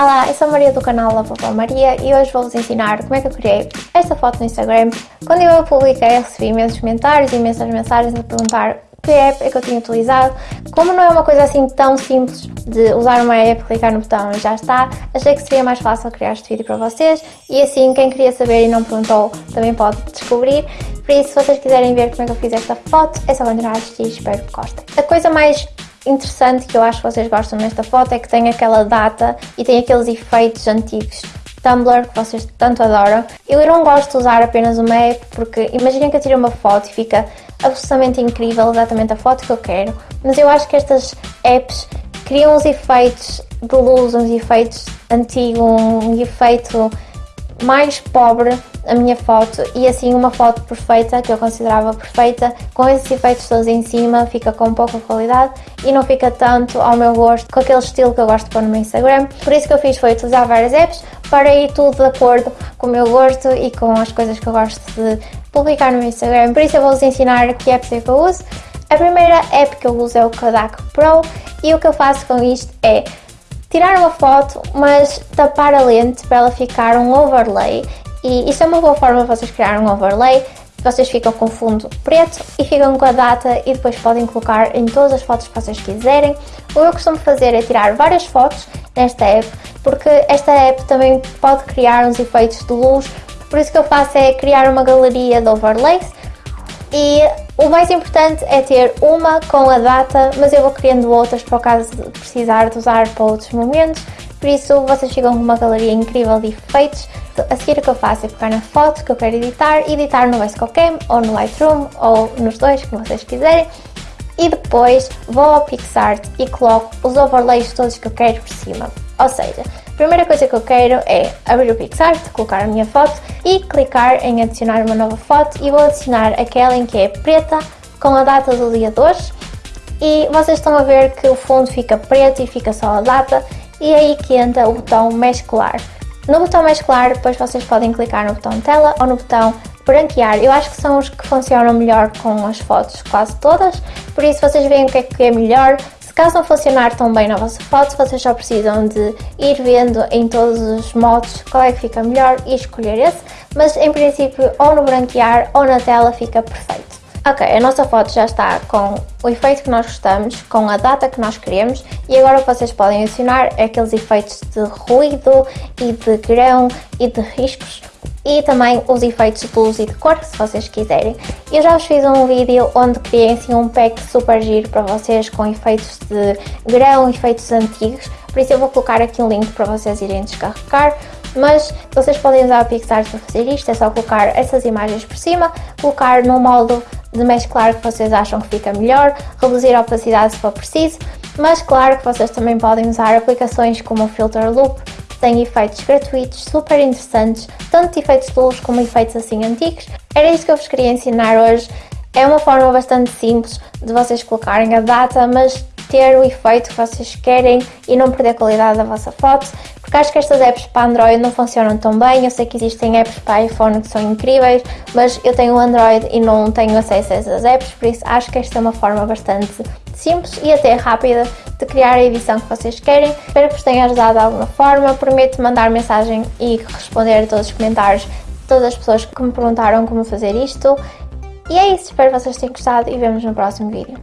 Olá, eu sou a Maria do canal La Vovó Maria e hoje vou-vos ensinar como é que eu criei esta foto no Instagram. Quando eu a publiquei recebi imensos comentários e imensas mensagens a perguntar que app é que eu tinha utilizado. Como não é uma coisa assim tão simples de usar uma app, clicar no botão e já está, achei que seria mais fácil criar este vídeo para vocês e assim quem queria saber e não perguntou também pode descobrir. Por isso, se vocês quiserem ver como é que eu fiz esta foto, é só continuar a assistir, espero que gostem. A coisa mais interessante que eu acho que vocês gostam nesta foto é que tem aquela data e tem aqueles efeitos antigos Tumblr que vocês tanto adoram. Eu não gosto de usar apenas uma app porque imaginem que eu tiro uma foto e fica absolutamente incrível exatamente a foto que eu quero, mas eu acho que estas apps criam uns efeitos de luz, uns efeitos antigos, um efeito mais pobre a minha foto e assim uma foto perfeita, que eu considerava perfeita, com esses efeitos todos em cima, fica com pouca qualidade e não fica tanto ao meu gosto, com aquele estilo que eu gosto de pôr no meu Instagram. Por isso que eu fiz foi utilizar várias apps para ir tudo de acordo com o meu gosto e com as coisas que eu gosto de publicar no meu Instagram. Por isso eu vou-vos ensinar que apps é eu uso. A primeira app que eu uso é o Kodak Pro e o que eu faço com isto é tirar uma foto, mas tapar a lente para ela ficar um overlay. E isso é uma boa forma de vocês criar um overlay. Vocês ficam com fundo preto e ficam com a data e depois podem colocar em todas as fotos que vocês quiserem. O que eu costumo fazer é tirar várias fotos nesta app, porque esta app também pode criar uns efeitos de luz. Por isso que eu faço é criar uma galeria de overlays e o mais importante é ter uma com a data, mas eu vou criando outras para o caso de precisar de usar para outros momentos, por isso vocês ficam com uma galeria incrível de efeitos. A seguir o que eu faço é pegar na foto que eu quero editar, editar no VSCOCAM ou no Lightroom ou nos dois que vocês quiserem e depois vou ao PixArt e coloco os overlays todos que eu quero por cima. Ou seja, a primeira coisa que eu quero é abrir o PixArt, colocar a minha foto e clicar em adicionar uma nova foto e vou adicionar aquela em que é preta com a data do dia de hoje e vocês estão a ver que o fundo fica preto e fica só a data e é aí que entra o botão mesclar. No botão mesclar depois vocês podem clicar no botão tela ou no botão branquear. Eu acho que são os que funcionam melhor com as fotos quase todas, por isso vocês veem o que é que é melhor. Caso não funcionar tão bem na vossa foto, vocês só precisam de ir vendo em todos os modos qual é que fica melhor e escolher esse, mas em princípio ou no branquear ou na tela fica perfeito. Ok, a nossa foto já está com o efeito que nós gostamos, com a data que nós queremos e agora o que vocês podem adicionar é aqueles efeitos de ruído e de grão e de riscos e também os efeitos de luz e de cor, se vocês quiserem. Eu já vos fiz um vídeo onde criei assim um pack super giro para vocês com efeitos de grão, efeitos antigos, por isso eu vou colocar aqui um link para vocês irem descarregar. Mas vocês podem usar o Pixar para fazer isto, é só colocar essas imagens por cima, colocar no modo de mesclar que vocês acham que fica melhor, reduzir a opacidade se for preciso, mas claro que vocês também podem usar aplicações como o Filter Loop, tem efeitos gratuitos super interessantes, tanto efeitos de luz como efeitos assim antigos. Era isso que eu vos queria ensinar hoje. É uma forma bastante simples de vocês colocarem a data, mas ter o efeito que vocês querem e não perder a qualidade da vossa foto, porque acho que estas apps para Android não funcionam tão bem, eu sei que existem apps para iPhone que são incríveis, mas eu tenho Android e não tenho acesso a essas apps, por isso acho que esta é uma forma bastante simples e até rápida de criar a edição que vocês querem. Espero que vos tenha ajudado de alguma forma, prometo mandar mensagem e responder a todos os comentários de todas as pessoas que me perguntaram como fazer isto. E é isso, espero que vocês tenham gostado e vemos no próximo vídeo.